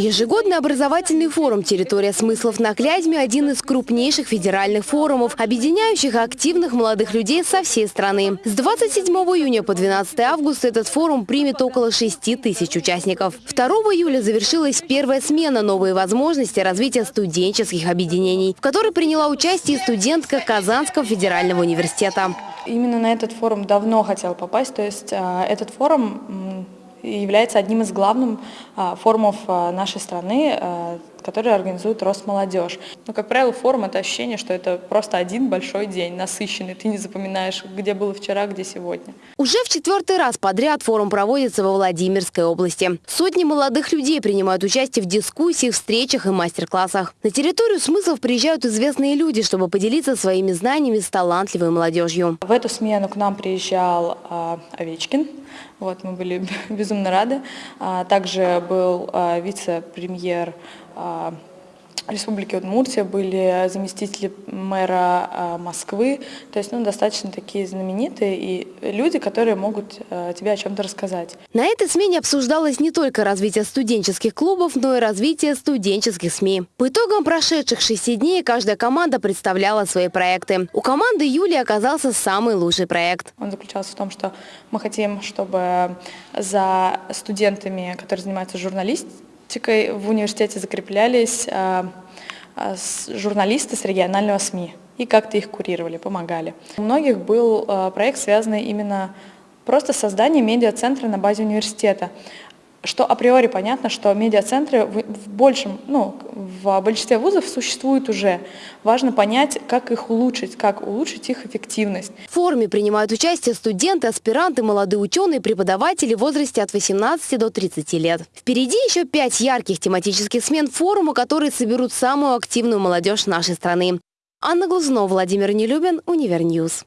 Ежегодный образовательный форум «Территория смыслов» на Клязьме – один из крупнейших федеральных форумов, объединяющих активных молодых людей со всей страны. С 27 июня по 12 августа этот форум примет около 6 тысяч участников. 2 июля завершилась первая смена «Новые возможности развития студенческих объединений», в которой приняла участие студентка Казанского федерального университета. Именно на этот форум давно хотела попасть, то есть а, этот форум является одним из главных а, форумов а, нашей страны, который организует Росмолодежь. Но, как правило, форум – это ощущение, что это просто один большой день, насыщенный. Ты не запоминаешь, где было вчера, где сегодня. Уже в четвертый раз подряд форум проводится во Владимирской области. Сотни молодых людей принимают участие в дискуссиях, встречах и мастер-классах. На территорию смыслов приезжают известные люди, чтобы поделиться своими знаниями с талантливой молодежью. В эту смену к нам приезжал а, Овечкин. Вот, мы были безумно рады. А, также был а, вице-премьер Республики Удмуртия, были заместители мэра а, Москвы, то есть ну, достаточно такие знаменитые и люди, которые могут а, тебе о чем-то рассказать. На этой смене обсуждалось не только развитие студенческих клубов, но и развитие студенческих СМИ. По итогам прошедших шести дней каждая команда представляла свои проекты. У команды Юли оказался самый лучший проект. Он заключался в том, что мы хотим, чтобы за студентами, которые занимаются журналистикой, практикой в университете закреплялись а, а, журналисты с регионального СМИ и как-то их курировали, помогали. У многих был а, проект, связанный именно просто с созданием медиацентра на базе университета что априори понятно, что медиацентры в большем, ну, в большинстве вузов существуют уже. Важно понять, как их улучшить, как улучшить их эффективность. В форуме принимают участие студенты, аспиранты, молодые ученые, преподаватели в возрасте от 18 до 30 лет. Впереди еще пять ярких тематических смен форума, которые соберут самую активную молодежь нашей страны. Анна Глазунова, Владимир Нелюбин, Универньюз.